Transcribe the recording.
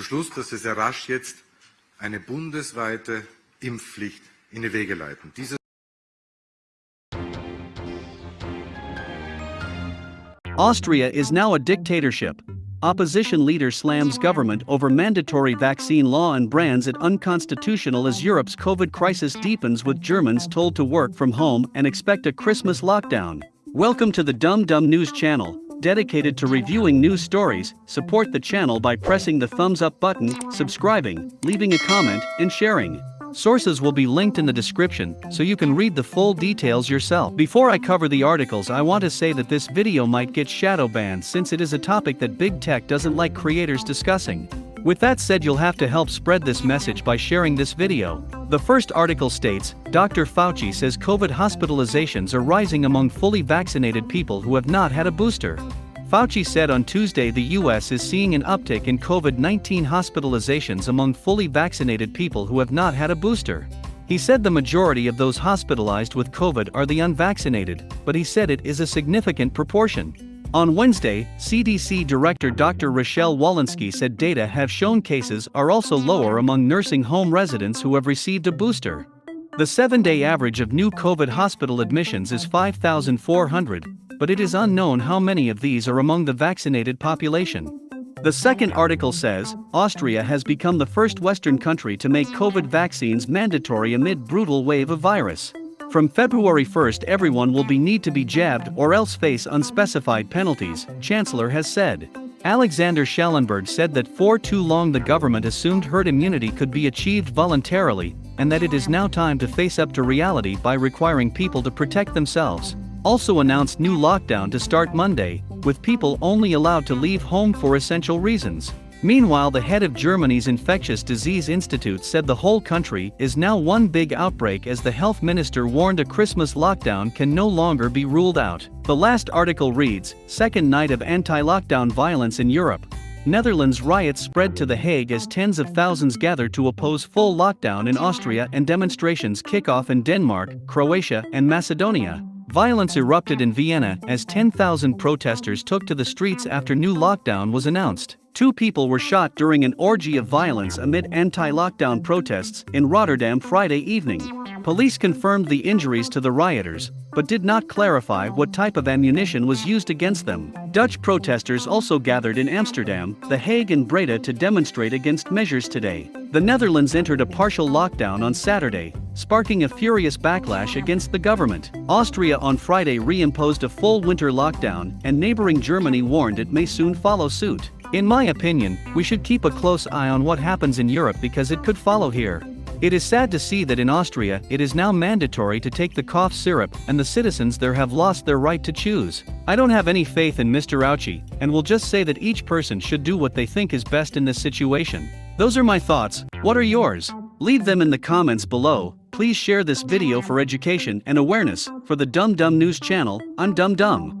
Beschluss, dass wir sehr rasch jetzt eine bundesweite Impfpflicht in die Wege leiten. Austria is now a dictatorship. Opposition leader slams government over mandatory vaccine law and brands it unconstitutional as Europe's COVID crisis deepens with Germans told to work from home and expect a Christmas lockdown. Welcome to the Dumb Dumb News channel, dedicated to reviewing news stories. Support the channel by pressing the thumbs up button, subscribing, leaving a comment, and sharing. Sources will be linked in the description, so you can read the full details yourself. Before I cover the articles I want to say that this video might get shadow banned since it is a topic that big tech doesn't like creators discussing. With that said you'll have to help spread this message by sharing this video. The first article states, Dr. Fauci says COVID hospitalizations are rising among fully vaccinated people who have not had a booster. Fauci said on Tuesday the U.S. is seeing an uptick in COVID 19 hospitalizations among fully vaccinated people who have not had a booster. He said the majority of those hospitalized with COVID are the unvaccinated, but he said it is a significant proportion. On Wednesday, CDC Director Dr. Rochelle Walensky said data have shown cases are also lower among nursing home residents who have received a booster. The seven day average of new COVID hospital admissions is 5,400, but it is unknown how many of these are among the vaccinated population. The second article says Austria has become the first Western country to make COVID vaccines mandatory amid brutal wave of virus. From February 1st, everyone will be need to be jabbed or else face unspecified penalties, Chancellor has said. Alexander Schallenberg said that for too long the government assumed herd immunity could be achieved voluntarily, and that it is now time to face up to reality by requiring people to protect themselves also announced new lockdown to start Monday, with people only allowed to leave home for essential reasons. Meanwhile, the head of Germany's Infectious Disease Institute said the whole country is now one big outbreak as the health minister warned a Christmas lockdown can no longer be ruled out. The last article reads Second night of anti lockdown violence in Europe. Netherlands riots spread to The Hague as tens of thousands gathered to oppose full lockdown in Austria and demonstrations kick off in Denmark, Croatia, and Macedonia. Violence erupted in Vienna as 10,000 protesters took to the streets after new lockdown was announced. Two people were shot during an orgy of violence amid anti-lockdown protests in Rotterdam Friday evening. Police confirmed the injuries to the rioters, but did not clarify what type of ammunition was used against them. Dutch protesters also gathered in Amsterdam, The Hague and Breda to demonstrate against measures today. The Netherlands entered a partial lockdown on Saturday, sparking a furious backlash against the government. Austria on Friday reimposed a full winter lockdown, and neighboring Germany warned it may soon follow suit. In my opinion, we should keep a close eye on what happens in Europe because it could follow here. It is sad to see that in Austria it is now mandatory to take the cough syrup and the citizens there have lost their right to choose. I don't have any faith in Mr. Fauci and will just say that each person should do what they think is best in this situation. Those are my thoughts, what are yours? Leave them in the comments below, please share this video for education and awareness, for the Dumb Dumb News channel, I'm Dumb Dumb.